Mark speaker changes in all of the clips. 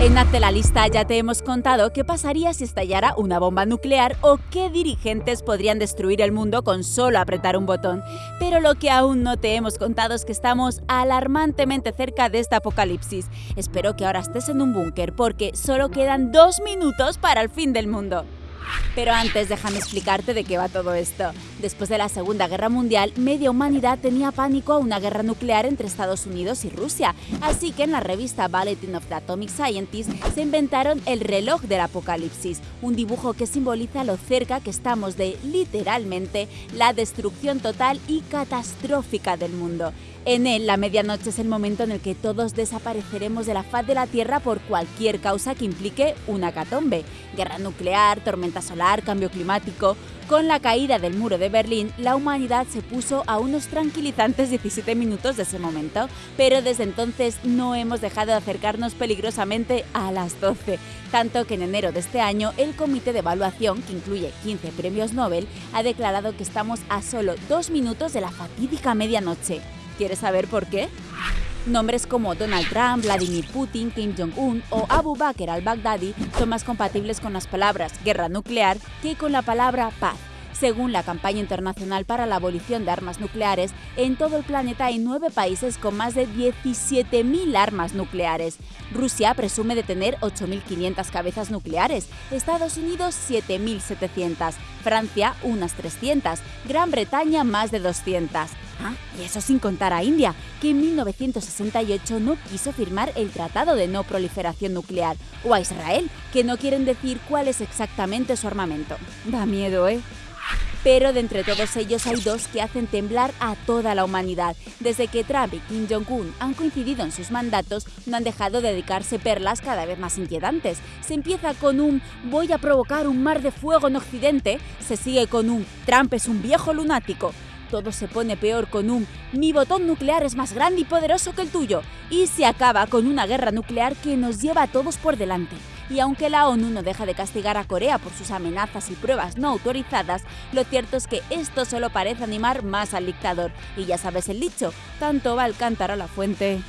Speaker 1: En Hazte la lista ya te hemos contado qué pasaría si estallara una bomba nuclear o qué dirigentes podrían destruir el mundo con solo apretar un botón. Pero lo que aún no te hemos contado es que estamos alarmantemente cerca de este apocalipsis. Espero que ahora estés en un búnker porque solo quedan dos minutos para el fin del mundo. Pero antes déjame explicarte de qué va todo esto. Después de la Segunda Guerra Mundial, media humanidad tenía pánico a una guerra nuclear entre Estados Unidos y Rusia, así que en la revista Bulletin of the Atomic Scientist se inventaron el reloj del apocalipsis, un dibujo que simboliza lo cerca que estamos de, literalmente, la destrucción total y catastrófica del mundo. En él, la medianoche es el momento en el que todos desapareceremos de la faz de la Tierra por cualquier causa que implique una catombe. Guerra nuclear, tormenta solar, cambio climático... Con la caída del muro de Berlín, la humanidad se puso a unos tranquilizantes 17 minutos de ese momento, pero desde entonces no hemos dejado de acercarnos peligrosamente a las 12, tanto que en enero de este año el Comité de Evaluación, que incluye 15 premios Nobel, ha declarado que estamos a solo dos minutos de la fatídica medianoche. ¿Quieres saber por qué? Nombres como Donald Trump, Vladimir Putin, Kim Jong-un o Abu Bakr al-Baghdadi son más compatibles con las palabras guerra nuclear que con la palabra paz. Según la campaña internacional para la abolición de armas nucleares, en todo el planeta hay nueve países con más de 17.000 armas nucleares. Rusia presume de tener 8.500 cabezas nucleares, Estados Unidos 7.700, Francia unas 300, Gran Bretaña más de 200. Ah, y eso sin contar a India, que en 1968 no quiso firmar el Tratado de No Proliferación Nuclear, o a Israel, que no quieren decir cuál es exactamente su armamento. Da miedo, ¿eh? Pero de entre todos ellos hay dos que hacen temblar a toda la humanidad. Desde que Trump y Kim Jong-un han coincidido en sus mandatos, no han dejado de dedicarse perlas cada vez más inquietantes. Se empieza con un voy a provocar un mar de fuego en Occidente, se sigue con un Trump es un viejo lunático, todo se pone peor con un mi botón nuclear es más grande y poderoso que el tuyo y se acaba con una guerra nuclear que nos lleva a todos por delante. Y aunque la ONU no deja de castigar a Corea por sus amenazas y pruebas no autorizadas, lo cierto es que esto solo parece animar más al dictador. Y ya sabes el dicho, tanto va el cántaro a la fuente.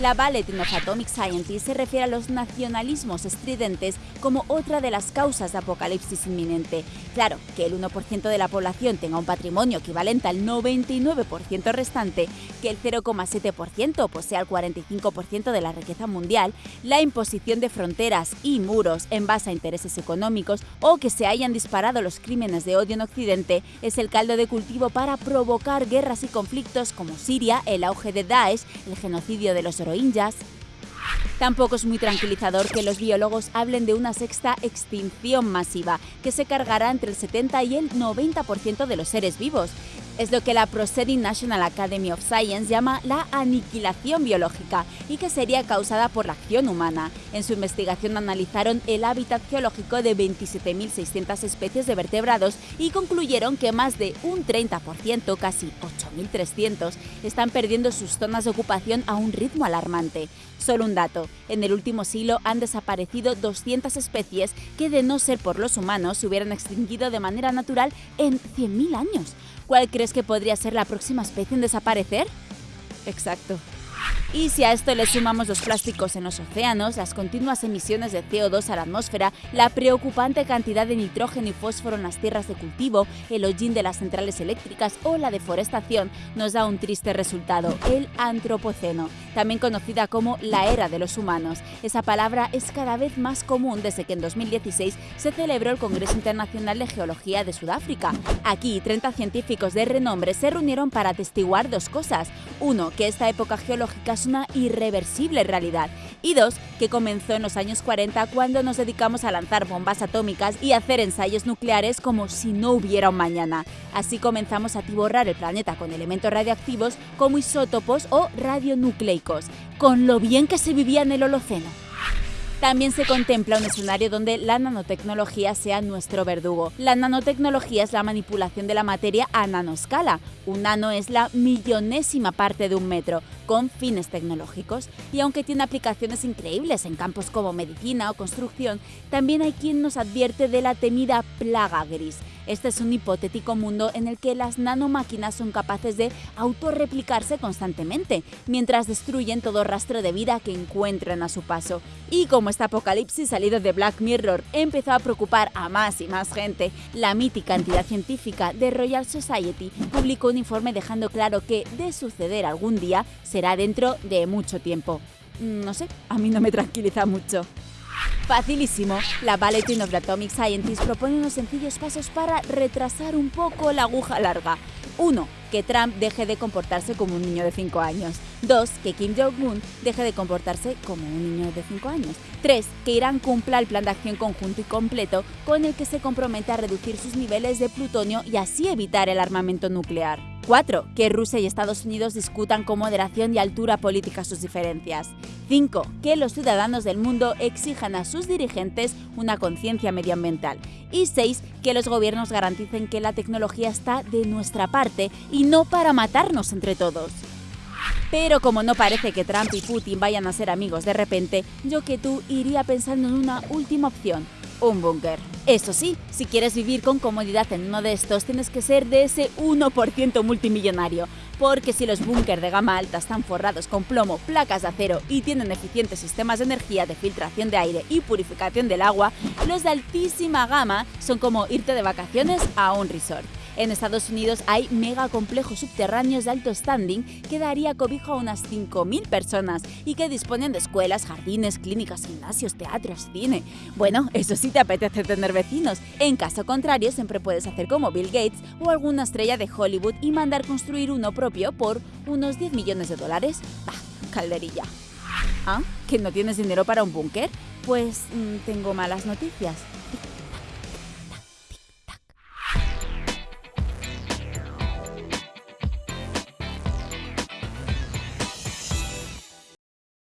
Speaker 1: La Bulletin of Atomic Scientist se refiere a los nacionalismos estridentes como otra de las causas de apocalipsis inminente. Claro, que el 1% de la población tenga un patrimonio equivalente al 99% restante, que el 0,7% posea el 45% de la riqueza mundial, la imposición de fronteras y muros en base a intereses económicos o que se hayan disparado los crímenes de odio en Occidente es el caldo de cultivo para provocar guerras y conflictos como Siria, el auge de Daesh, el genocidio de los Tampoco es muy tranquilizador que los biólogos hablen de una sexta extinción masiva, que se cargará entre el 70 y el 90% de los seres vivos. Es lo que la Proceeding National Academy of Science llama la aniquilación biológica y que sería causada por la acción humana. En su investigación analizaron el hábitat geológico de 27.600 especies de vertebrados y concluyeron que más de un 30%, casi 8.300, están perdiendo sus zonas de ocupación a un ritmo alarmante. Solo un dato, en el último siglo han desaparecido 200 especies que de no ser por los humanos se hubieran extinguido de manera natural en 100.000 años. ¿Cuál crees que podría ser la próxima especie en desaparecer? Exacto, y si a esto le sumamos los plásticos en los océanos, las continuas emisiones de CO2 a la atmósfera, la preocupante cantidad de nitrógeno y fósforo en las tierras de cultivo, el hollín de las centrales eléctricas o la deforestación, nos da un triste resultado, el antropoceno, también conocida como la era de los humanos. Esa palabra es cada vez más común desde que en 2016 se celebró el Congreso Internacional de Geología de Sudáfrica. Aquí, 30 científicos de renombre se reunieron para atestiguar dos cosas. Uno, que esta época geológica una irreversible realidad. Y dos, que comenzó en los años 40 cuando nos dedicamos a lanzar bombas atómicas y hacer ensayos nucleares como si no hubiera un mañana. Así comenzamos a tiborrar el planeta con elementos radioactivos como isótopos o radionucleicos, con lo bien que se vivía en el Holoceno. También se contempla un escenario donde la nanotecnología sea nuestro verdugo. La nanotecnología es la manipulación de la materia a nanoscala. Un nano es la millonésima parte de un metro, con fines tecnológicos. Y aunque tiene aplicaciones increíbles en campos como medicina o construcción, también hay quien nos advierte de la temida plaga gris. Este es un hipotético mundo en el que las nanomáquinas son capaces de autorreplicarse constantemente, mientras destruyen todo rastro de vida que encuentren a su paso. Y como este apocalipsis salido de Black Mirror empezó a preocupar a más y más gente, la mítica entidad científica de Royal Society publicó un informe dejando claro que, de suceder algún día, será dentro de mucho tiempo. No sé, a mí no me tranquiliza mucho. Facilísimo, la Bulletin of the Atomic Scientist propone unos sencillos pasos para retrasar un poco la aguja larga. 1. Que Trump deje de comportarse como un niño de 5 años. 2. Que Kim Jong-un deje de comportarse como un niño de 5 años. 3. Que Irán cumpla el plan de acción conjunto y completo con el que se compromete a reducir sus niveles de plutonio y así evitar el armamento nuclear. 4. Que Rusia y Estados Unidos discutan con moderación y altura política sus diferencias. 5. Que los ciudadanos del mundo exijan a sus dirigentes una conciencia medioambiental. Y 6. Que los gobiernos garanticen que la tecnología está de nuestra parte y no para matarnos entre todos. Pero como no parece que Trump y Putin vayan a ser amigos de repente, yo que tú iría pensando en una última opción, un búnker. Eso sí, si quieres vivir con comodidad en uno de estos, tienes que ser de ese 1% multimillonario. Porque si los búnker de gama alta están forrados con plomo, placas de acero y tienen eficientes sistemas de energía de filtración de aire y purificación del agua, los de altísima gama son como irte de vacaciones a un resort. En Estados Unidos hay megacomplejos subterráneos de alto standing que daría cobijo a unas 5.000 personas y que disponen de escuelas, jardines, clínicas, gimnasios, teatros, cine. Bueno, eso sí te apetece tener vecinos. En caso contrario, siempre puedes hacer como Bill Gates o alguna estrella de Hollywood y mandar construir uno propio por unos 10 millones de dólares. Bah, calderilla. ¿Ah? ¿Que no tienes dinero para un búnker? Pues mm, tengo malas noticias.